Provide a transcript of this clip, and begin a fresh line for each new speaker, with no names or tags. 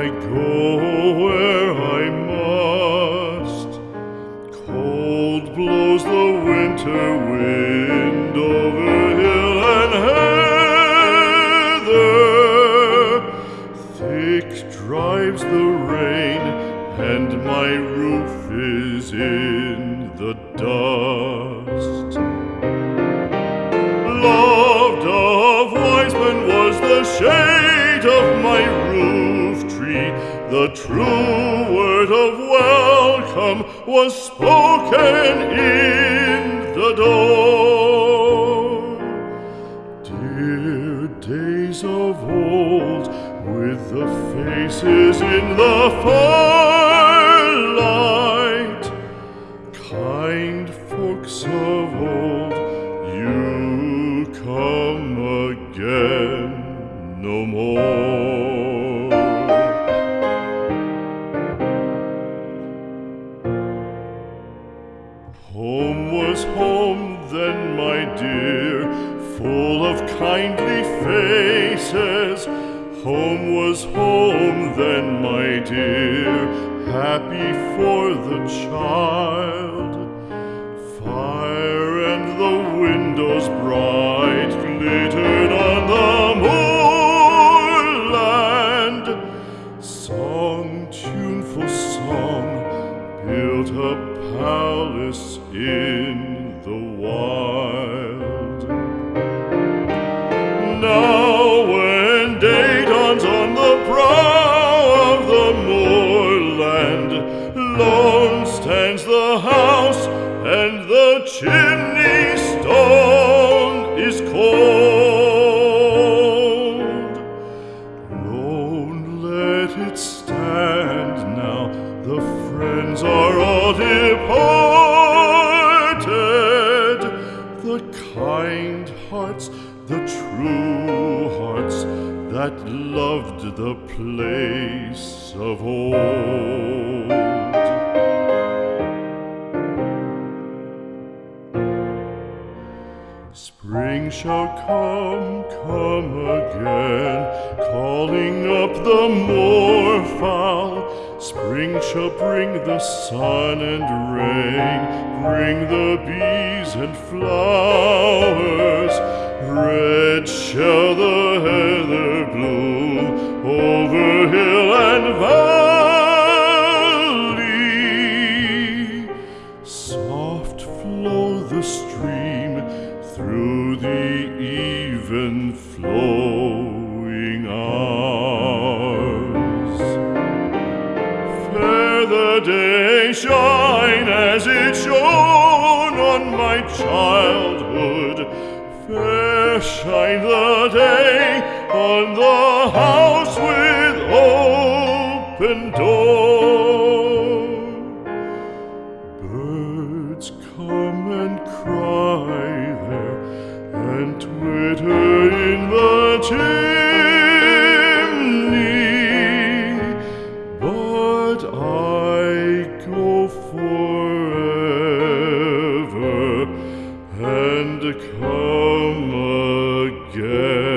I go where I must. Cold blows the winter wind over hill and heather. Thick drives the rain, and my roof is in the dust. Loved of wise men was the of my roof tree. The true word of welcome was spoken in the door. Dear days of old, with the faces in the firelight, no more. Home was home then, my dear, full of kindly faces. Home was home then, my dear, happy for the child. Tuneful song, built a palace in the wild. Now when day dawns on the brow of the moorland, lone stands the house and the chimney kind hearts, the true hearts that loved the place of old. Spring shall come, come again, calling up the moorfowl. Spring shall bring the sun and rain, bring the bees and flowers. Red shall the heather bloom over hill and valley. Soft flow the stream through the even flowing hours. Day shine as it shone on my childhood. Fair shine the day on the house with open door. and come again.